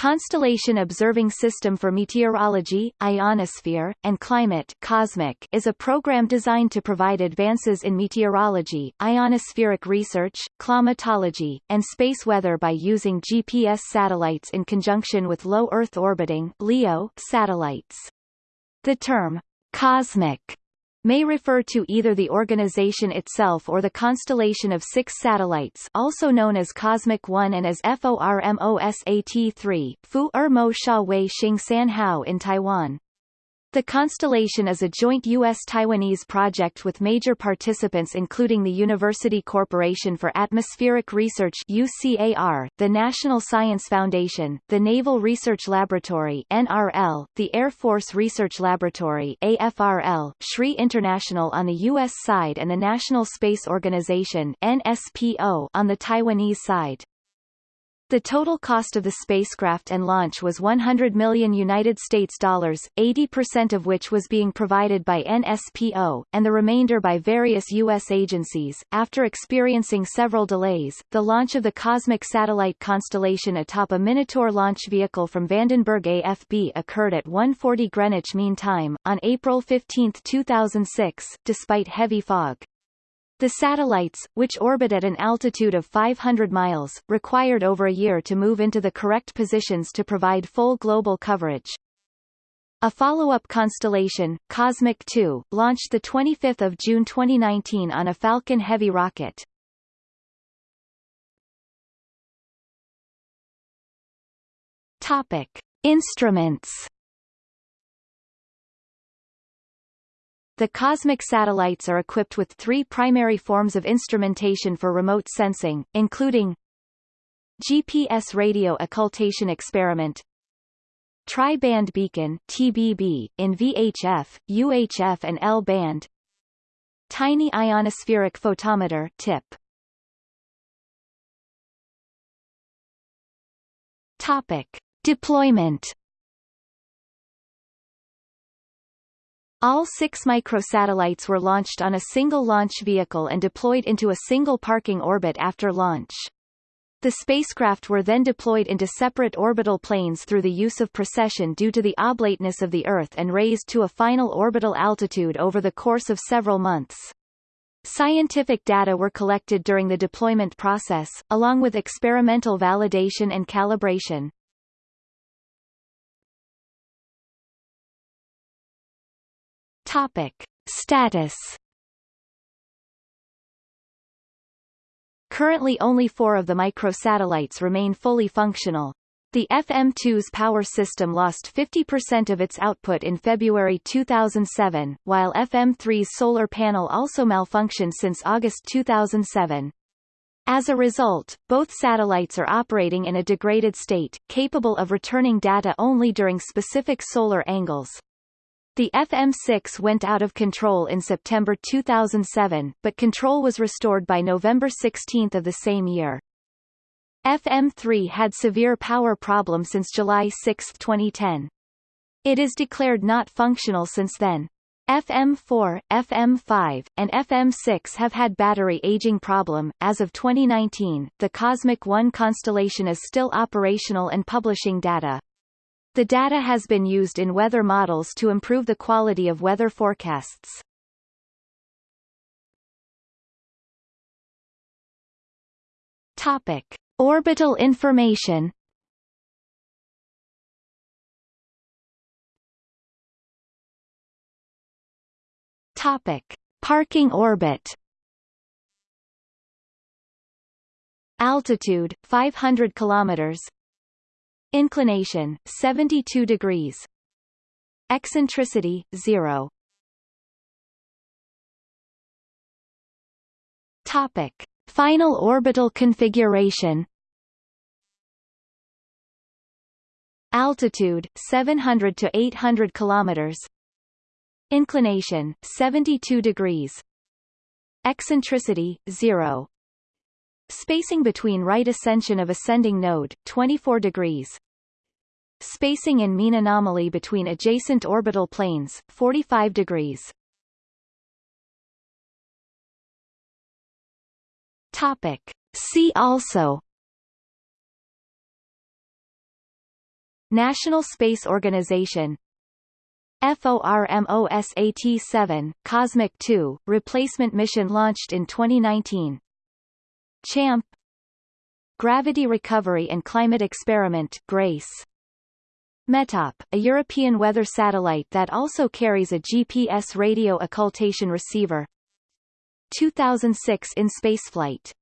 Constellation Observing System for Meteorology, Ionosphere, and Climate COSMIC is a program designed to provide advances in meteorology, ionospheric research, climatology, and space weather by using GPS satellites in conjunction with low Earth orbiting LEO satellites. The term cosmic may refer to either the organization itself or the constellation of six satellites also known as Cosmic 1 and as FORMOSAT-3 Fu Er Mo Sha Wei Xing San Hao in Taiwan. The constellation is a joint U.S.-Taiwanese project with major participants including the University Corporation for Atmospheric Research UCAR, the National Science Foundation, the Naval Research Laboratory NRL, the Air Force Research Laboratory AFRL, SRI International on the U.S. side and the National Space Organization NSPO on the Taiwanese side. The total cost of the spacecraft and launch was 100 million United States dollars, 80% of which was being provided by NSPO, and the remainder by various U.S. agencies. After experiencing several delays, the launch of the cosmic satellite constellation atop a Minotaur launch vehicle from Vandenberg AFB occurred at 1.40 Greenwich Mean Time, on April 15, 2006, despite heavy fog. The satellites, which orbit at an altitude of 500 miles, required over a year to move into the correct positions to provide full global coverage. A follow-up constellation, Cosmic 2, launched 25 June 2019 on a Falcon Heavy rocket. Topic. Instruments The cosmic satellites are equipped with three primary forms of instrumentation for remote sensing, including GPS radio occultation experiment Tri-band beacon TBB, in VHF, UHF and L-band Tiny ionospheric photometer TIP. Topic. Deployment All six microsatellites were launched on a single launch vehicle and deployed into a single parking orbit after launch. The spacecraft were then deployed into separate orbital planes through the use of precession due to the oblateness of the Earth and raised to a final orbital altitude over the course of several months. Scientific data were collected during the deployment process, along with experimental validation and calibration. Topic. Status Currently only four of the microsatellites remain fully functional. The FM2's power system lost 50% of its output in February 2007, while FM3's solar panel also malfunctioned since August 2007. As a result, both satellites are operating in a degraded state, capable of returning data only during specific solar angles. The FM6 went out of control in September 2007, but control was restored by November 16 of the same year. FM3 had severe power problem since July 6, 2010. It is declared not functional since then. FM4, FM5, and FM6 have had battery aging problem. As of 2019, the Cosmic 1 constellation is still operational and publishing data. The data has been used in weather models to improve the quality of weather forecasts. Topic. Orbital information Topic. Parking orbit Altitude 500 kilometers Inclination 72 degrees. Eccentricity 0. Topic: Final orbital configuration. Altitude 700 to 800 kilometers. Inclination 72 degrees. Eccentricity 0. Spacing between right ascension of ascending node, 24 degrees. Spacing in mean anomaly between adjacent orbital planes, 45 degrees. Topic. See also National Space Organization FORMOSAT-7, Cosmic 2, replacement mission launched in 2019 CHAMP. Gravity Recovery and Climate Experiment GRACE. METOP, a European weather satellite that also carries a GPS radio occultation receiver. 2006 in spaceflight